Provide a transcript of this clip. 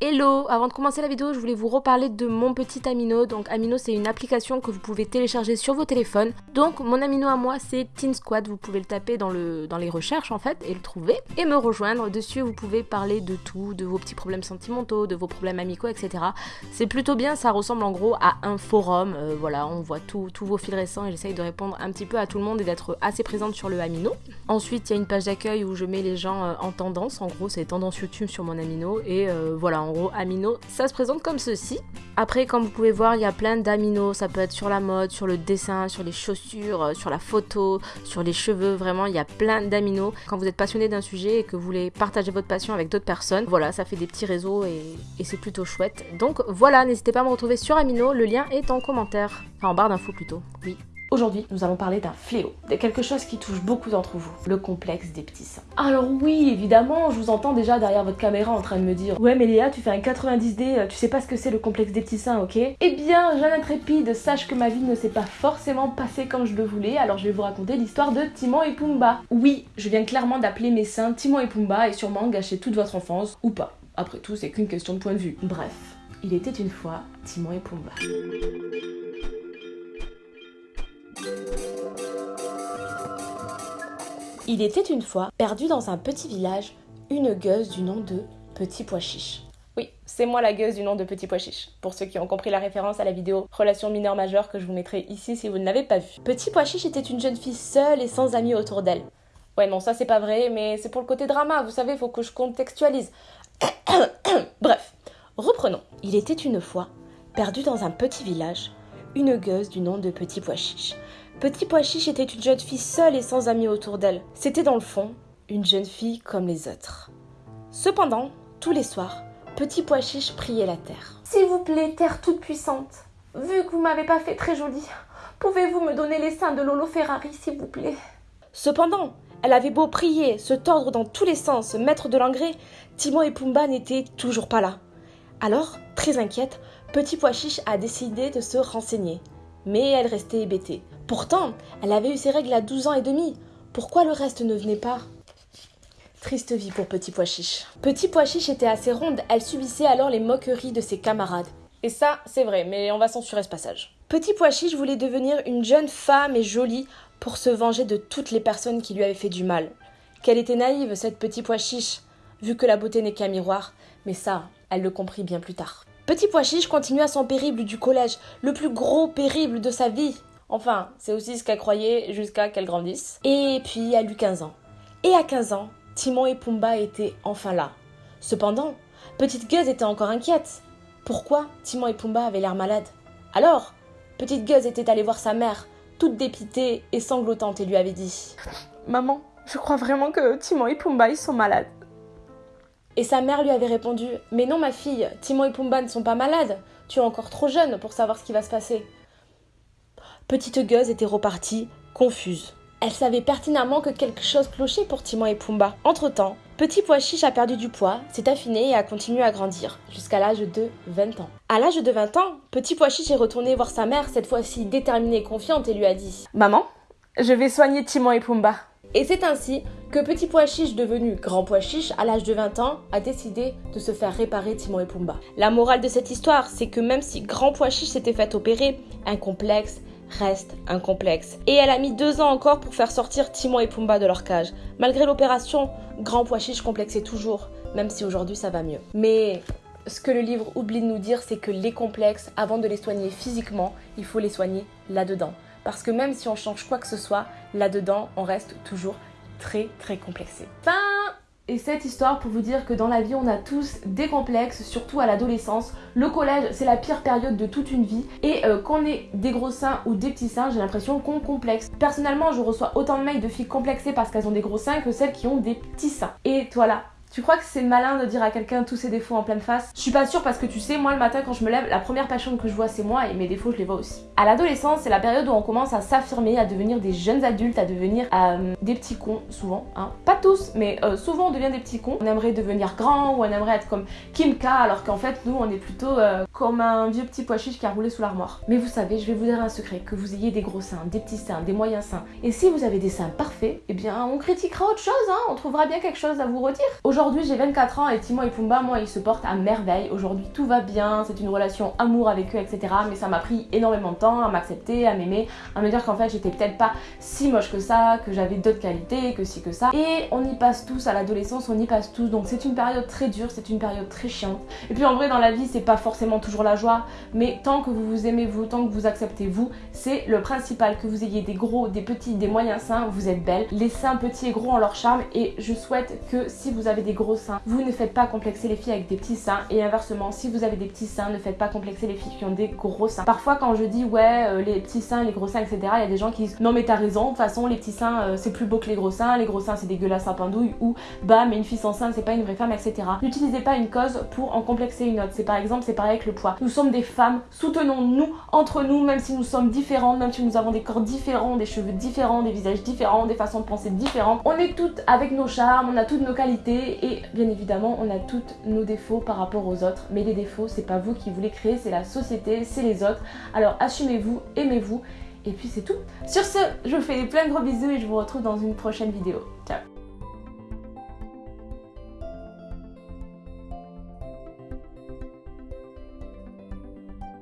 Hello Avant de commencer la vidéo, je voulais vous reparler de mon petit Amino. Donc Amino, c'est une application que vous pouvez télécharger sur vos téléphones. Donc mon Amino à moi, c'est Teen Squad. Vous pouvez le taper dans, le, dans les recherches en fait et le trouver et me rejoindre. Dessus, vous pouvez parler de tout, de vos petits problèmes sentimentaux, de vos problèmes amicaux, etc. C'est plutôt bien, ça ressemble en gros à un forum. Euh, voilà, on voit tous vos fils récents et j'essaye de répondre un petit peu à tout le monde et d'être assez présente sur le Amino. Ensuite, il y a une page d'accueil où je mets les gens euh, en tendance. En gros, c'est tendance YouTube sur mon Amino et euh, voilà, en gros, Amino, ça se présente comme ceci. Après, comme vous pouvez voir, il y a plein d'aminos. Ça peut être sur la mode, sur le dessin, sur les chaussures, euh, sur la photo, sur les cheveux. Vraiment, il y a plein d'aminos. Quand vous êtes passionné d'un sujet et que vous voulez partager votre passion avec d'autres personnes, voilà, ça fait des petits réseaux et, et c'est plutôt chouette. Donc voilà, n'hésitez pas à me retrouver sur Amino. Le lien est en commentaire. Enfin, en barre d'infos plutôt. Oui. Aujourd'hui, nous allons parler d'un fléau, de quelque chose qui touche beaucoup d'entre vous, le complexe des petits seins. Alors oui, évidemment, je vous entends déjà derrière votre caméra en train de me dire « Ouais mais Léa, tu fais un 90D, tu sais pas ce que c'est le complexe des petits seins, ok ?» Eh bien, jeune intrépide, sache que ma vie ne s'est pas forcément passée comme je le voulais, alors je vais vous raconter l'histoire de Timon et Pumba. Oui, je viens clairement d'appeler mes seins Timon et Pumba et sûrement gâcher toute votre enfance, ou pas. Après tout, c'est qu'une question de point de vue. Bref, il était une fois Timon et Pumba. Il était une fois, perdu dans un petit village, une gueuse du nom de Petit Pois Chiche. Oui, c'est moi la gueuse du nom de Petit Pois Chiche, pour ceux qui ont compris la référence à la vidéo Relation mineure majeure que je vous mettrai ici si vous ne l'avez pas vue. Petit Pois Chiche était une jeune fille seule et sans amis autour d'elle. Ouais, non, ça c'est pas vrai, mais c'est pour le côté drama, vous savez, faut que je contextualise. Bref, reprenons. Il était une fois, perdu dans un petit village, une gueuse du nom de Petit Pois Chiche. Petit Pois Chiche était une jeune fille seule et sans amis autour d'elle. C'était dans le fond une jeune fille comme les autres. Cependant, tous les soirs, Petit Pois Chiche priait la terre. S'il vous plaît, terre toute puissante, vu que vous m'avez pas fait très jolie, pouvez-vous me donner les seins de Lolo Ferrari, s'il vous plaît? Cependant, elle avait beau prier, se tordre dans tous les sens, mettre de l'engrais, Timon et Pumba n'étaient toujours pas là. Alors, très inquiète, Petit Pois Chiche a décidé de se renseigner. Mais elle restait hébétée. Pourtant, elle avait eu ses règles à 12 ans et demi. Pourquoi le reste ne venait pas? Triste vie pour Petit Pois Chiche. Petit Pois Chiche était assez ronde, elle subissait alors les moqueries de ses camarades. Et ça, c'est vrai, mais on va censurer ce passage. Petit Pois Chiche voulait devenir une jeune femme et jolie pour se venger de toutes les personnes qui lui avaient fait du mal. Qu'elle était naïve, cette Petit Pois Chiche, vu que la beauté n'est qu'un miroir, mais ça, elle le comprit bien plus tard. Petit Pois Chiche continua son périple du collège, le plus gros périple de sa vie. Enfin, c'est aussi ce qu'elle croyait jusqu'à qu'elle grandisse. Et puis, elle eut 15 ans. Et à 15 ans, Timon et Pumba étaient enfin là. Cependant, Petite Gueuse était encore inquiète. Pourquoi Timon et Pumba avaient l'air malades? Alors, Petite Gueuse était allée voir sa mère, toute dépitée et sanglotante, et lui avait dit Maman, je crois vraiment que Timon et Pumba ils sont malades. Et sa mère lui avait répondu Mais non, ma fille, Timon et Pumba ne sont pas malades. Tu es encore trop jeune pour savoir ce qui va se passer. Petite Gueuse était repartie, confuse. Elle savait pertinemment que quelque chose clochait pour Timon et Pumba. Entre-temps, Petit Pois Chiche a perdu du poids, s'est affiné et a continué à grandir, jusqu'à l'âge de 20 ans. À l'âge de 20 ans, Petit Pois Chiche est retourné voir sa mère, cette fois-ci déterminée et confiante, et lui a dit « Maman, je vais soigner Timon et Pumba. » Et c'est ainsi que Petit Pois Chiche, devenu Grand Pois Chiche à l'âge de 20 ans, a décidé de se faire réparer Timon et Pumba. La morale de cette histoire, c'est que même si Grand Pois Chiche s'était fait opérer, un complexe, reste un complexe. Et elle a mis deux ans encore pour faire sortir Timon et Pumba de leur cage. Malgré l'opération, Grand Pois Chiche complexait toujours, même si aujourd'hui ça va mieux. Mais ce que le livre oublie de nous dire, c'est que les complexes, avant de les soigner physiquement, il faut les soigner là-dedans. Parce que même si on change quoi que ce soit, là-dedans, on reste toujours très très complexé. Fin et cette histoire pour vous dire que dans la vie on a tous des complexes, surtout à l'adolescence. Le collège c'est la pire période de toute une vie et euh, qu'on ait des gros seins ou des petits seins j'ai l'impression qu'on complexe. Personnellement je reçois autant de mails de filles complexées parce qu'elles ont des gros seins que celles qui ont des petits seins. Et voilà, tu crois que c'est malin de dire à quelqu'un tous ses défauts en pleine face? Je suis pas sûre parce que tu sais, moi le matin quand je me lève, la première personne que je vois c'est moi et mes défauts je les vois aussi. À l'adolescence, c'est la période où on commence à s'affirmer, à devenir des jeunes adultes, à devenir euh, des petits cons souvent. Hein. Pas tous, mais euh, souvent on devient des petits cons. On aimerait devenir grand ou on aimerait être comme Kim K alors qu'en fait nous on est plutôt euh, comme un vieux petit pois chiche qui a roulé sous l'armoire. Mais vous savez, je vais vous dire un secret, que vous ayez des gros seins, des petits seins, des moyens seins. Et si vous avez des seins parfaits, eh bien on critiquera autre chose, hein, on trouvera bien quelque chose à vous redire. Aujourd'hui j'ai 24 ans et Timon et Pumba, moi ils se portent à merveille. Aujourd'hui tout va bien, c'est une relation amour avec eux, etc. Mais ça m'a pris énormément de temps à m'accepter, à m'aimer, à me dire qu'en fait j'étais peut-être pas si moche que ça, que j'avais d'autres qualités, que si que ça. Et on y passe tous à l'adolescence, on y passe tous. Donc c'est une période très dure, c'est une période très chiante. Et puis en vrai dans la vie c'est pas forcément toujours la joie, mais tant que vous vous aimez vous, tant que vous acceptez vous, c'est le principal que vous ayez des gros, des petits, des moyens seins, vous êtes belle. Les seins petits et gros ont leur charme et je souhaite que si vous avez gros seins, vous ne faites pas complexer les filles avec des petits seins et inversement, si vous avez des petits seins, ne faites pas complexer les filles qui ont des gros seins. Parfois quand je dis ouais euh, les petits seins, les gros seins, etc. Il y a des gens qui disent non mais t'as raison, de toute façon les petits seins euh, c'est plus beau que les gros seins, les gros seins c'est dégueulasse à pendouille ou bah mais une fille sans seins c'est pas une vraie femme, etc. N'utilisez pas une cause pour en complexer une autre. C'est par exemple c'est pareil avec le poids. Nous sommes des femmes, soutenons-nous entre nous, même si nous sommes différentes, même si nous avons des corps différents, des cheveux différents, des visages différents, des façons de penser différentes. On est toutes avec nos charmes, on a toutes nos qualités et bien évidemment on a toutes nos défauts par rapport aux autres. Mais les défauts c'est pas vous qui vous les créez, c'est la société, c'est les autres. Alors assumez-vous, aimez-vous et puis c'est tout. Sur ce, je vous fais plein de gros bisous et je vous retrouve dans une prochaine vidéo. Ciao